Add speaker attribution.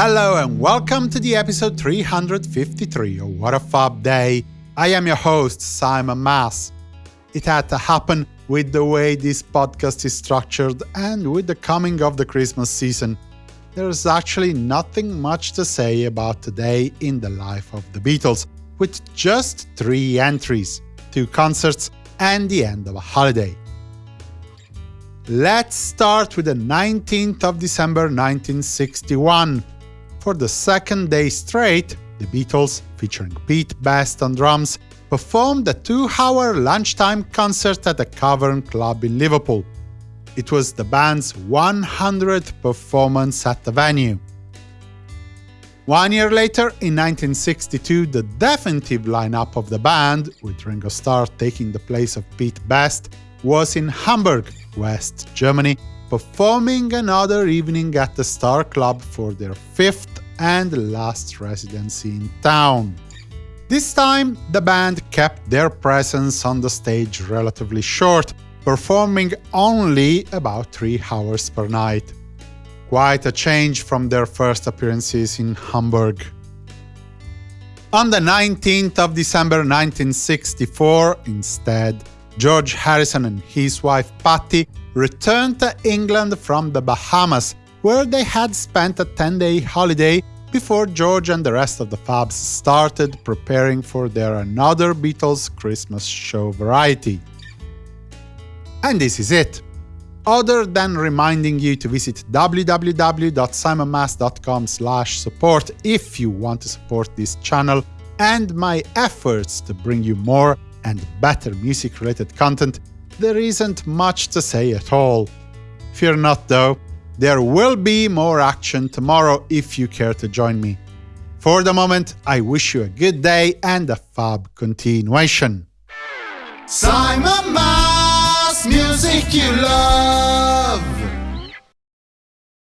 Speaker 1: Hello and welcome to the episode 353 of What a Fab Day. I am your host, Simon Mas. It had to happen with the way this podcast is structured and with the coming of the Christmas season. There's actually nothing much to say about today in the life of the Beatles, with just three entries, two concerts, and the end of a holiday. Let's start with the 19th of December 1961. For the second day straight, the Beatles, featuring Pete Best on drums, performed a two-hour lunchtime concert at the Cavern Club in Liverpool. It was the band's 100th performance at the venue. One year later, in 1962, the definitive lineup of the band, with Ringo Starr taking the place of Pete Best, was in Hamburg, West Germany, performing another evening at the Star Club for their fifth and last residency in town. This time, the band kept their presence on the stage relatively short, performing only about three hours per night. Quite a change from their first appearances in Hamburg. On the 19th of December 1964, instead, George Harrison and his wife Pattie returned to England from the Bahamas, where they had spent a 10-day holiday before George and the rest of the Fabs started preparing for their Another Beatles Christmas show variety. And this is it. Other than reminding you to visit www.simonmas.com support if you want to support this channel and my efforts to bring you more and better music-related content, there isn't much to say at all. Fear not though, there will be more action tomorrow if you care to join me. For the moment, I wish you a good day and a fab continuation.
Speaker 2: Simon Mas, music you love.